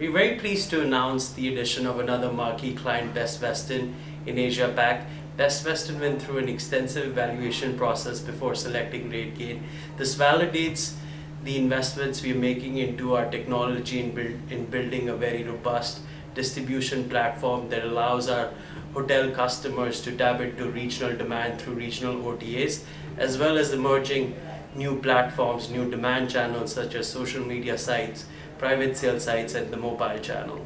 We're very pleased to announce the addition of another marquee client, Best Western, in Asia Pac. Best Western went through an extensive evaluation process before selecting RateGain. This validates the investments we're making into our technology in, build, in building a very robust distribution platform that allows our hotel customers to tap into regional demand through regional OTAs, as well as emerging new platforms, new demand channels such as social media sites, private sale sites, and the mobile channel.